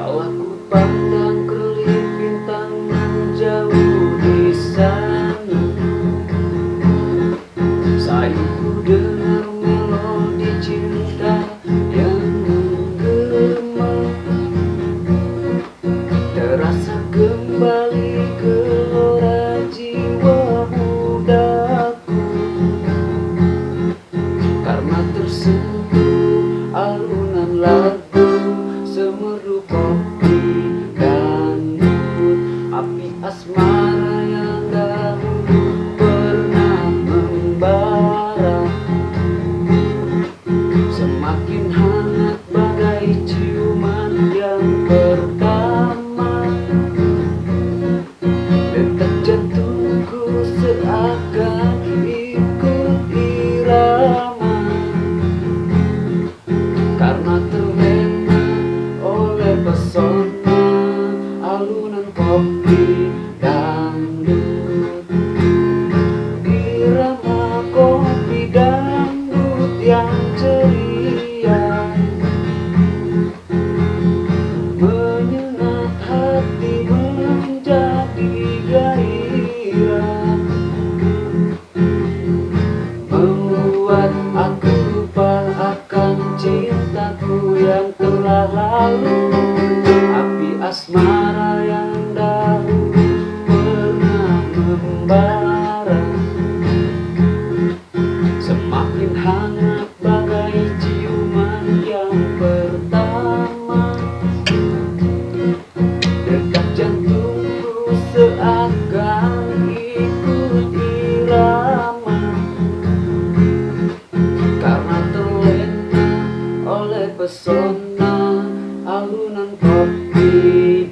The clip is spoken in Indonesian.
Qual a? Asmara yang dahulu pernah membara. Semakin hangat bagai ciuman yang pertama. Detak jantungku seakan lalu Api asmara yang dahulu pernah membara. Semakin hangat bagai ciuman yang pertama. Detak jantungku seakan ikut irama. Karena terlena oleh pesona kopi